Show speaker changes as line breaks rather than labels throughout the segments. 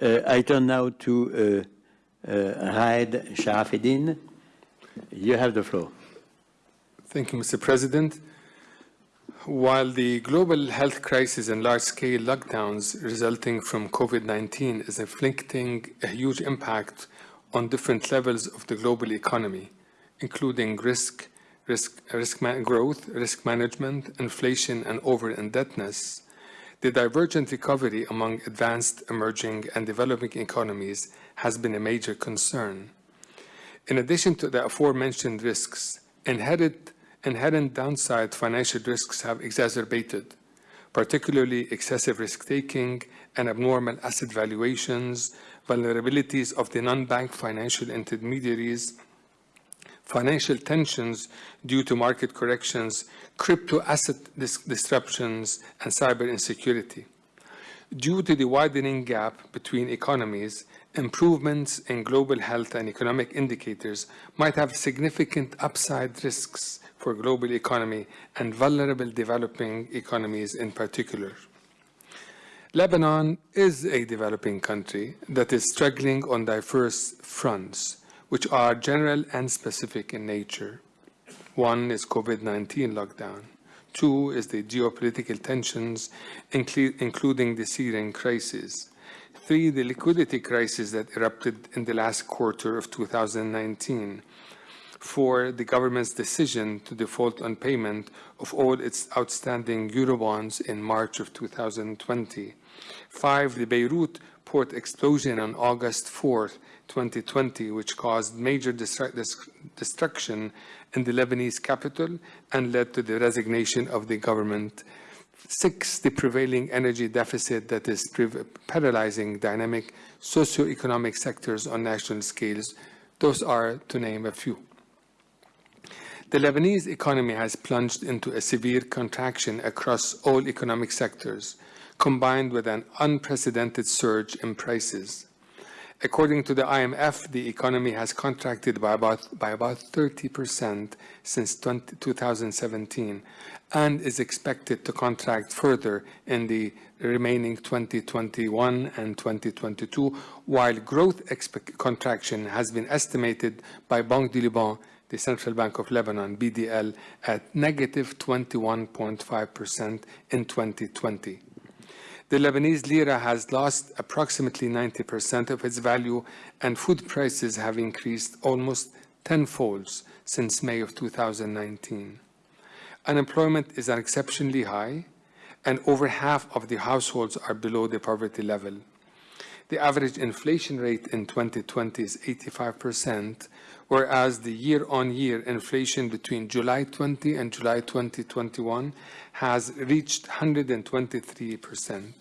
Uh, I turn now to uh, uh, Raed Sharafeldin. You have the floor.
Thank you, Mr. President. While the global health crisis and large-scale lockdowns resulting from COVID-19 is inflicting a huge impact on different levels of the global economy, including risk, risk, risk growth, risk management, inflation, and over-indebtedness, the divergent recovery among advanced, emerging, and developing economies has been a major concern. In addition to the aforementioned risks, inherent inherent downside financial risks have exacerbated, particularly excessive risk-taking and abnormal asset valuations, vulnerabilities of the non-bank financial intermediaries, financial tensions due to market corrections, crypto asset dis disruptions, and cyber insecurity. Due to the widening gap between economies, improvements in global health and economic indicators might have significant upside risks for global economy and vulnerable developing economies in particular. Lebanon is a developing country that is struggling on diverse fronts, which are general and specific in nature. One is COVID-19 lockdown. Two is the geopolitical tensions, including the Syrian crisis. Three, the liquidity crisis that erupted in the last quarter of 2019 for the government's decision to default on payment of all its outstanding Eurobonds in March of 2020. Five, the Beirut port explosion on August 4, 2020, which caused major destruction in the Lebanese capital and led to the resignation of the government. Six, the prevailing energy deficit that is paralyzing dynamic socio-economic sectors on national scales. Those are to name a few. The Lebanese economy has plunged into a severe contraction across all economic sectors, combined with an unprecedented surge in prices. According to the IMF, the economy has contracted by about, by about 30% since 20, 2017 and is expected to contract further in the remaining 2021 and 2022, while growth contraction has been estimated by Banque du Liban the Central Bank of Lebanon, BDL, at negative 21.5% in 2020. The Lebanese lira has lost approximately 90% of its value and food prices have increased almost tenfold since May of 2019. Unemployment is exceptionally high and over half of the households are below the poverty level. The average inflation rate in 2020 is 85%, whereas the year-on-year -year inflation between July 20 and July 2021 has reached 123%.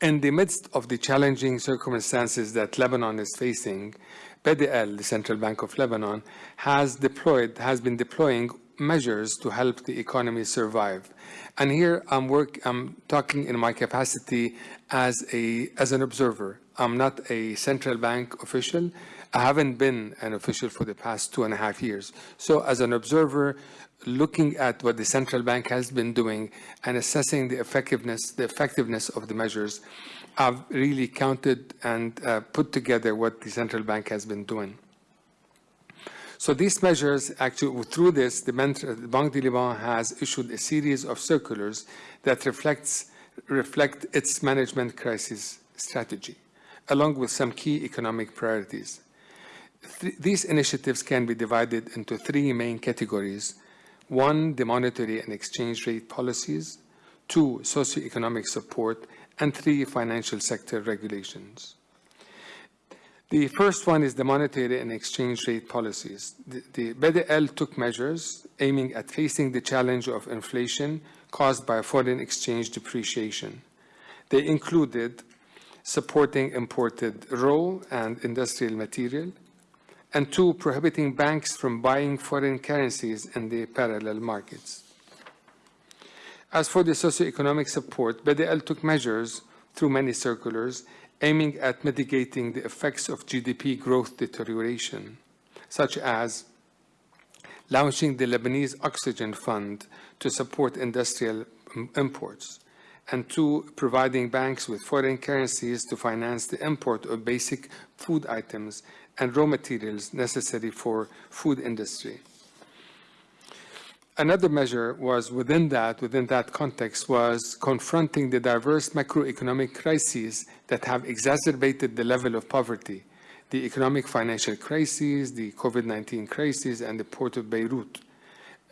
In the midst of the challenging circumstances that Lebanon is facing, BDL, the Central Bank of Lebanon, has deployed, has been deploying measures to help the economy survive. And here I'm work, I'm talking in my capacity as a as an observer. I'm not a central bank official, I haven't been an official for the past two and a half years. So as an observer, looking at what the central bank has been doing and assessing the effectiveness, the effectiveness of the measures, I've really counted and uh, put together what the central bank has been doing. So these measures, actually, through this, the Banque du Liban has issued a series of circulars that reflects reflect its management crisis strategy, along with some key economic priorities. Th these initiatives can be divided into three main categories. One, the monetary and exchange rate policies. Two, socioeconomic support. And three, financial sector regulations. The first one is the monetary and exchange rate policies. The, the BDL took measures aiming at facing the challenge of inflation caused by foreign exchange depreciation. They included supporting imported raw and industrial material, and two, prohibiting banks from buying foreign currencies in the parallel markets. As for the socioeconomic support, BDL took measures through many circulars aiming at mitigating the effects of GDP growth deterioration, such as launching the Lebanese Oxygen Fund to support industrial imports, and two, providing banks with foreign currencies to finance the import of basic food items and raw materials necessary for food industry. Another measure was within that, within that context, was confronting the diverse macroeconomic crises that have exacerbated the level of poverty, the economic financial crises, the COVID-19 crisis, and the Port of Beirut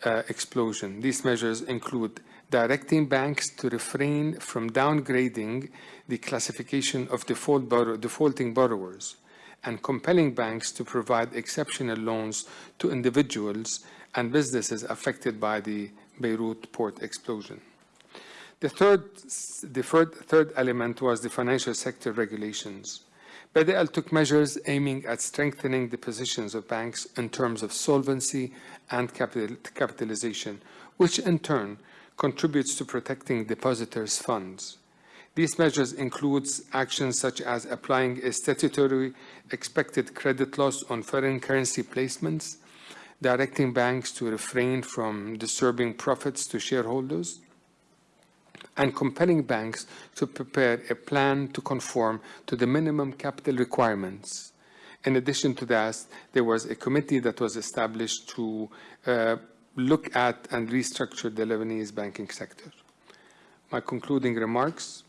uh, explosion. These measures include directing banks to refrain from downgrading the classification of default borrow defaulting borrowers and compelling banks to provide exceptional loans to individuals and businesses affected by the Beirut port explosion. The third, the third, third element was the financial sector regulations. BDL took measures aiming at strengthening the positions of banks in terms of solvency and capital, capitalization, which in turn contributes to protecting depositors' funds. These measures include actions such as applying a statutory expected credit loss on foreign currency placements, directing banks to refrain from disturbing profits to shareholders, and compelling banks to prepare a plan to conform to the minimum capital requirements. In addition to that, there was a committee that was established to uh, look at and restructure the Lebanese banking sector. My concluding remarks.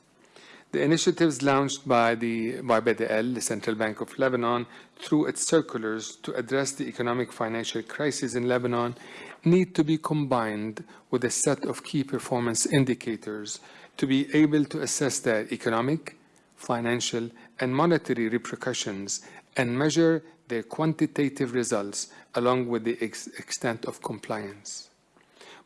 The initiatives launched by, the, by BDL, the Central Bank of Lebanon, through its circulars to address the economic financial crisis in Lebanon need to be combined with a set of key performance indicators to be able to assess their economic, financial, and monetary repercussions and measure their quantitative results along with the ex extent of compliance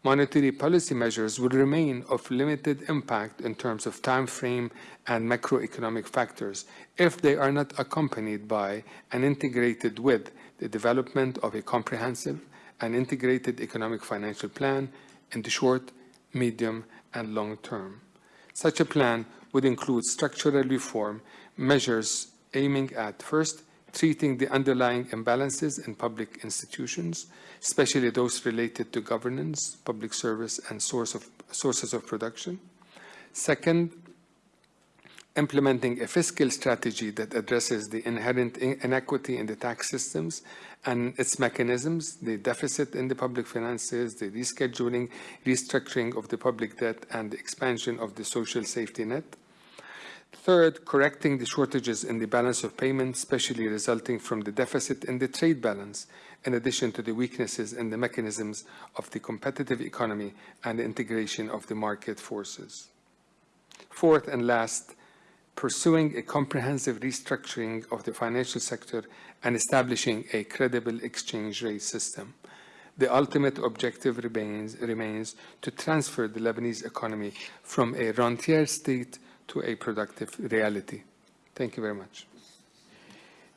monetary policy measures will remain of limited impact in terms of time frame and macroeconomic factors if they are not accompanied by and integrated with the development of a comprehensive and integrated economic financial plan in the short, medium, and long term. Such a plan would include structural reform measures aiming at first treating the underlying imbalances in public institutions, especially those related to governance, public service, and source of, sources of production. Second, implementing a fiscal strategy that addresses the inherent inequity in the tax systems and its mechanisms, the deficit in the public finances, the rescheduling, restructuring of the public debt, and the expansion of the social safety net. Third, correcting the shortages in the balance of payments, especially resulting from the deficit in the trade balance, in addition to the weaknesses in the mechanisms of the competitive economy and the integration of the market forces. Fourth and last, pursuing a comprehensive restructuring of the financial sector and establishing a credible exchange rate system. The ultimate objective remains, remains to transfer the Lebanese economy from a rentier state to a productive reality. Thank you very much.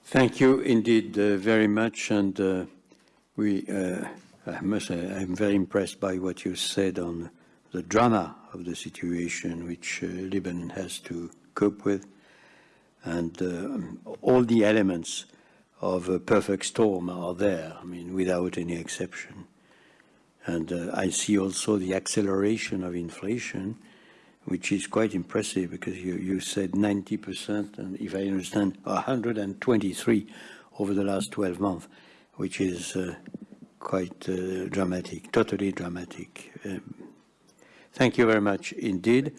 Thank you indeed uh, very much. And uh, we, uh, I must say, I'm very impressed by what you said on the drama of the situation which uh, Lebanon has to cope with and uh, all the elements of a perfect storm are there, I mean, without any exception. And uh, I see also the acceleration of inflation which is quite impressive because you, you said 90%, and if I understand, 123 over the last 12 months, which is uh, quite uh, dramatic, totally dramatic. Um, thank you very much indeed.